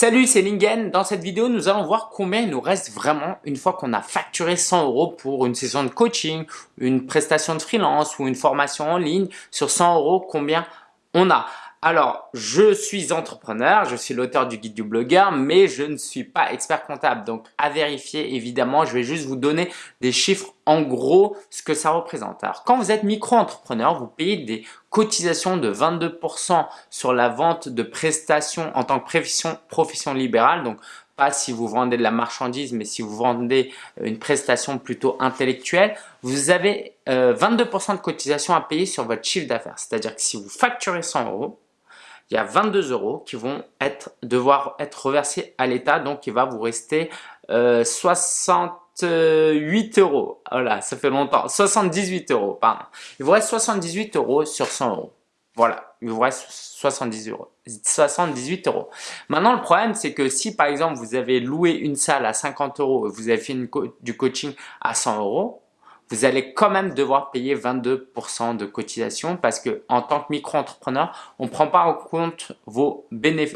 Salut, c'est Lingen. Dans cette vidéo, nous allons voir combien il nous reste vraiment une fois qu'on a facturé 100 euros pour une session de coaching, une prestation de freelance ou une formation en ligne. Sur 100 euros, combien on a? Alors, je suis entrepreneur, je suis l'auteur du guide du blogueur, mais je ne suis pas expert comptable. Donc, à vérifier, évidemment, je vais juste vous donner des chiffres en gros, ce que ça représente. Alors, quand vous êtes micro-entrepreneur, vous payez des cotisations de 22% sur la vente de prestations en tant que profession, libérale. Donc, pas si vous vendez de la marchandise, mais si vous vendez une prestation plutôt intellectuelle, vous avez 22% euh, de cotisation à payer sur votre chiffre d'affaires. C'est-à-dire que si vous facturez 100 euros, il y a 22 euros qui vont être, devoir être reversés à l'État. Donc, il va vous rester euh, 68 euros. Voilà, ça fait longtemps. 78 euros, pardon. Il vous reste 78 euros sur 100 euros. Voilà, il vous reste 70 euros, 78 euros. Maintenant, le problème, c'est que si par exemple, vous avez loué une salle à 50 euros et vous avez fait du coaching à 100 euros, vous allez quand même devoir payer 22% de cotisation parce que en tant que micro-entrepreneur, on ne prend pas en compte vos,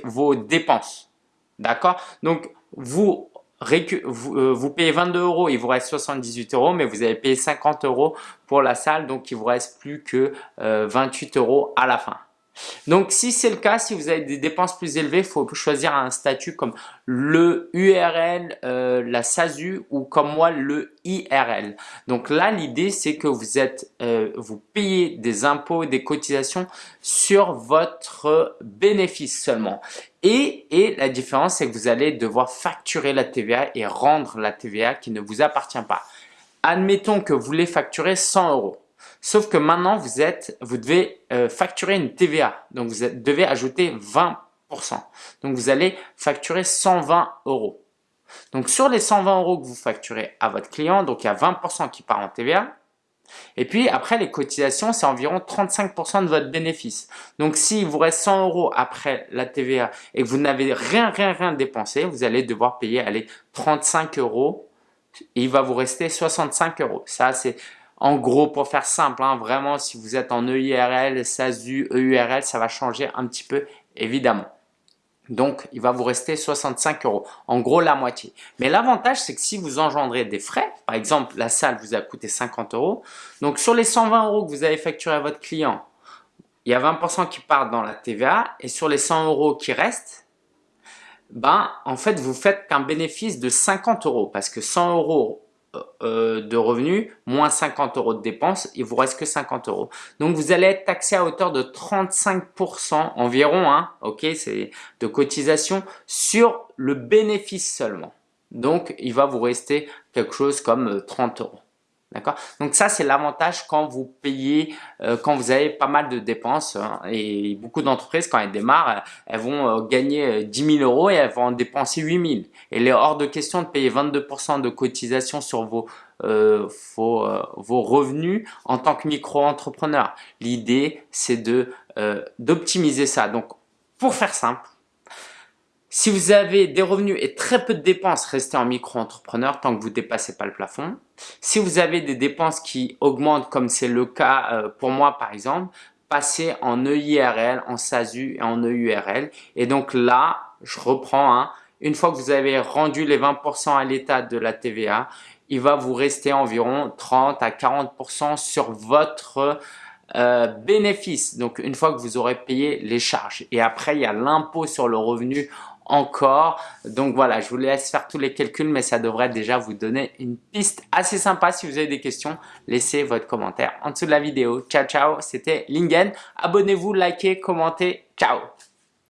vos dépenses. D'accord? Donc, vous, euh, vous, payez 22 euros, il vous reste 78 euros, mais vous avez payé 50 euros pour la salle, donc il vous reste plus que 28 euh, euros à la fin. Donc, si c'est le cas, si vous avez des dépenses plus élevées, il faut choisir un statut comme le URL, euh, la SASU ou comme moi le IRL. Donc là, l'idée, c'est que vous êtes, euh, vous payez des impôts, des cotisations sur votre bénéfice seulement. Et, et la différence, c'est que vous allez devoir facturer la TVA et rendre la TVA qui ne vous appartient pas. Admettons que vous voulez facturer 100 euros. Sauf que maintenant, vous, êtes, vous devez euh, facturer une TVA. Donc, vous devez ajouter 20%. Donc, vous allez facturer 120 euros. Donc, sur les 120 euros que vous facturez à votre client, donc il y a 20% qui part en TVA. Et puis, après, les cotisations, c'est environ 35% de votre bénéfice. Donc, s'il vous reste 100 euros après la TVA et que vous n'avez rien, rien, rien dépensé, vous allez devoir payer allez, 35 euros il va vous rester 65 euros. Ça, c'est en gros, pour faire simple, hein, vraiment, si vous êtes en EIRL, SASU, EURL, ça va changer un petit peu, évidemment. Donc, il va vous rester 65 euros. En gros, la moitié. Mais l'avantage, c'est que si vous engendrez des frais, par exemple, la salle vous a coûté 50 euros. Donc, sur les 120 euros que vous avez facturé à votre client, il y a 20% qui partent dans la TVA. Et sur les 100 euros qui restent, ben, en fait, vous faites qu'un bénéfice de 50 euros. Parce que 100 euros de revenus, moins 50 euros de dépenses, il vous reste que 50 euros. Donc vous allez être taxé à hauteur de 35% environ, hein, ok, c'est de cotisation sur le bénéfice seulement. Donc il va vous rester quelque chose comme 30 euh, euros. D'accord? Donc ça, c'est l'avantage quand vous payez, euh, quand vous avez pas mal de dépenses. Hein, et beaucoup d'entreprises, quand elles démarrent, elles vont euh, gagner 10 000 euros et elles vont en dépenser 8 000. Et il est hors de question de payer 22% de cotisation sur vos, euh, vos, vos, revenus en tant que micro-entrepreneur. L'idée, c'est de d'optimiser ça. Donc, pour faire simple, si vous avez des revenus et très peu de dépenses, restez en micro-entrepreneur tant que vous ne dépassez pas le plafond. Si vous avez des dépenses qui augmentent comme c'est le cas euh, pour moi par exemple, passez en EIRL, en SASU et en EURL. Et donc là, je reprends, hein, une fois que vous avez rendu les 20% à l'état de la TVA, il va vous rester environ 30 à 40% sur votre euh, bénéfice. Donc, une fois que vous aurez payé les charges. Et après, il y a l'impôt sur le revenu encore. Donc voilà, je vous laisse faire tous les calculs, mais ça devrait déjà vous donner une piste assez sympa. Si vous avez des questions, laissez votre commentaire en dessous de la vidéo. Ciao, ciao, c'était Lingen. Abonnez-vous, likez, commentez. Ciao